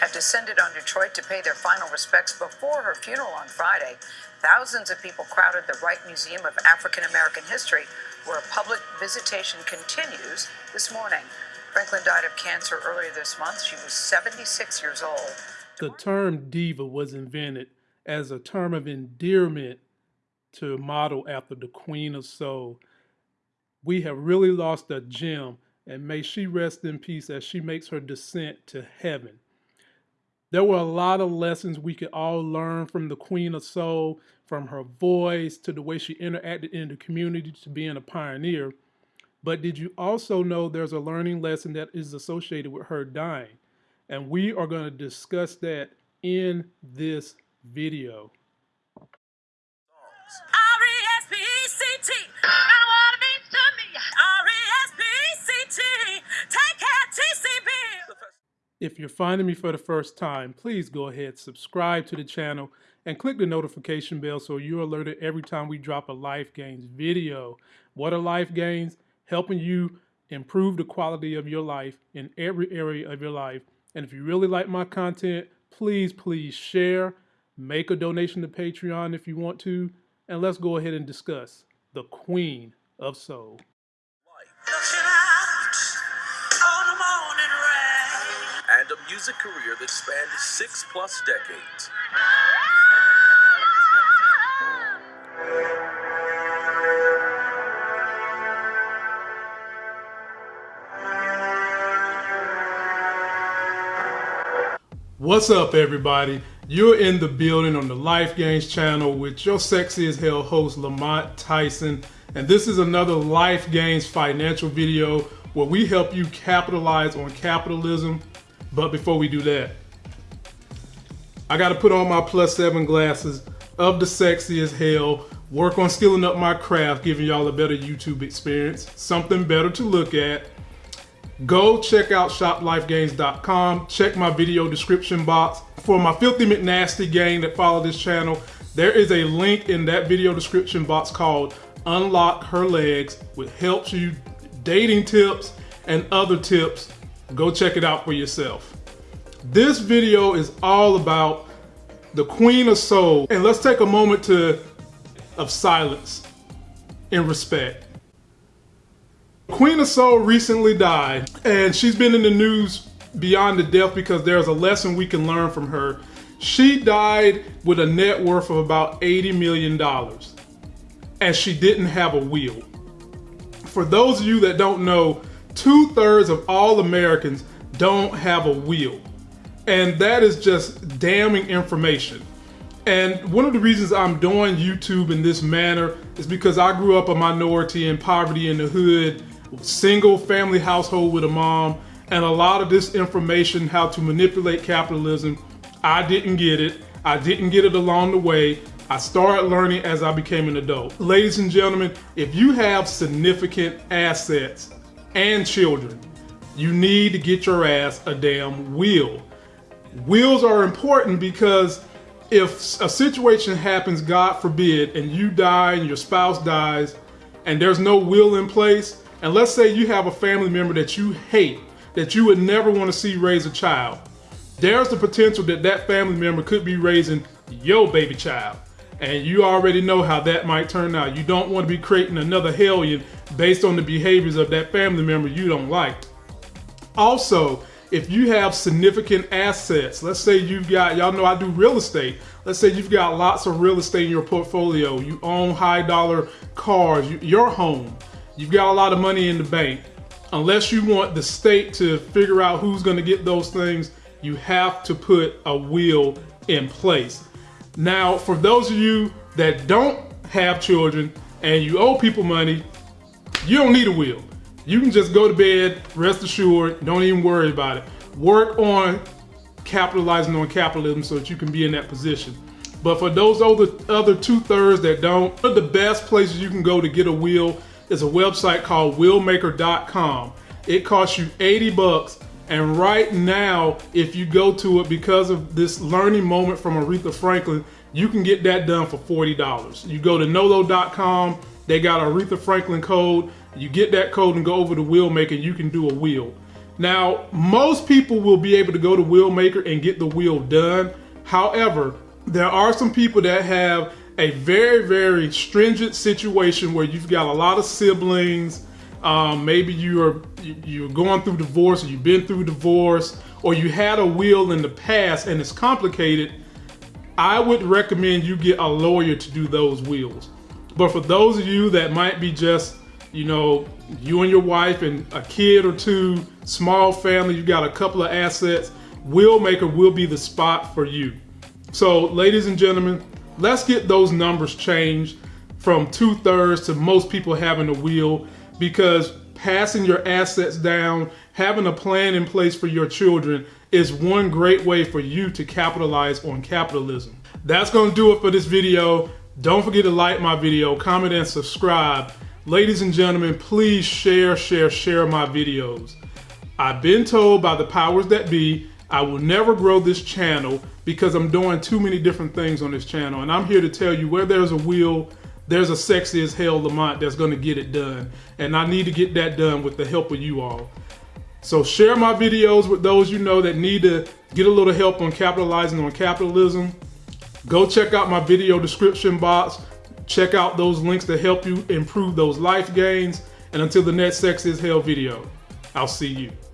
have descended on Detroit to pay their final respects before her funeral on Friday. Thousands of people crowded the Wright Museum of African American History, where a public visitation continues this morning. Franklin died of cancer earlier this month. She was 76 years old. The term diva was invented as a term of endearment to model after the Queen of Soul. We have really lost a gem, and may she rest in peace as she makes her descent to heaven. There were a lot of lessons we could all learn from the Queen of Soul, from her voice to the way she interacted in the community to being a pioneer. But did you also know there's a learning lesson that is associated with her dying? And we are going to discuss that in this video. R-E-S-P-E-C-T. What it means to me. R-E-S-P-E-C-T. If you're finding me for the first time, please go ahead, subscribe to the channel, and click the notification bell so you're alerted every time we drop a Life Gains video. What are Life Gains? Helping you improve the quality of your life in every area of your life. And if you really like my content, please, please share, make a donation to Patreon if you want to, and let's go ahead and discuss the Queen of Soul. And a career that spanned six plus decades. What's up, everybody? You're in the building on the Life Gains channel with your sexy as hell host, Lamont Tyson. And this is another Life Gains financial video where we help you capitalize on capitalism. But before we do that, I got to put on my plus seven glasses of the sexy as hell, work on skilling up my craft, giving y'all a better YouTube experience, something better to look at. Go check out shoplifegains.com. Check my video description box. For my Filthy McNasty gang that follow this channel, there is a link in that video description box called Unlock Her Legs, which helps you dating tips and other tips. Go check it out for yourself. This video is all about the Queen of Soul. And let's take a moment to of silence in respect. Queen of Soul recently died, and she's been in the news beyond the death because there's a lesson we can learn from her. She died with a net worth of about $80 million, and she didn't have a will. For those of you that don't know, two thirds of all Americans don't have a will. And that is just damning information. And one of the reasons I'm doing YouTube in this manner is because I grew up a minority in poverty in the hood, single family household with a mom, and a lot of this information, how to manipulate capitalism, I didn't get it. I didn't get it along the way. I started learning as I became an adult. Ladies and gentlemen, if you have significant assets and children, you need to get your ass a damn will. Wills are important because if a situation happens, God forbid, and you die and your spouse dies, and there's no will in place, and let's say you have a family member that you hate, that you would never want to see raise a child, there's the potential that that family member could be raising your baby child. And you already know how that might turn out. You don't want to be creating another hellion based on the behaviors of that family member you don't like. Also, if you have significant assets, let's say you've got, y'all know I do real estate. Let's say you've got lots of real estate in your portfolio. You own high dollar cars, you, your home. You've got a lot of money in the bank. Unless you want the state to figure out who's going to get those things, you have to put a will in place. Now, for those of you that don't have children and you owe people money, you don't need a will. You can just go to bed, rest assured, don't even worry about it. Work on capitalizing on capitalism so that you can be in that position. But for those other, other two thirds that don't, one of the best places you can go to get a will is a website called willmaker.com. It costs you 80 bucks. And right now, if you go to it because of this learning moment from Aretha Franklin, you can get that done for $40. You go to nolo.com, they got Aretha Franklin code. You get that code and go over to Willmaker, you can do a wheel. Now, most people will be able to go to Willmaker and get the wheel done. However, there are some people that have a very, very stringent situation where you've got a lot of siblings. Um, maybe you're you're going through divorce, or you've been through divorce, or you had a will in the past and it's complicated. I would recommend you get a lawyer to do those wills. But for those of you that might be just, you know, you and your wife and a kid or two, small family, you got a couple of assets, Willmaker will be the spot for you. So, ladies and gentlemen, let's get those numbers changed from two thirds to most people having a will because passing your assets down, having a plan in place for your children is one great way for you to capitalize on capitalism. That's to do it for this video. Don't forget to like my video, comment, and subscribe. Ladies and gentlemen, please share, share, share my videos. I've been told by the powers that be I will never grow this channel because I'm doing too many different things on this channel. And I'm here to tell you where there's a will, there's a sexy as hell Lamont that's going to get it done. And I need to get that done with the help of you all. So share my videos with those you know that need to get a little help on capitalizing on capitalism. Go check out my video description box. Check out those links to help you improve those life gains. And until the next Sexy as Hell video, I'll see you.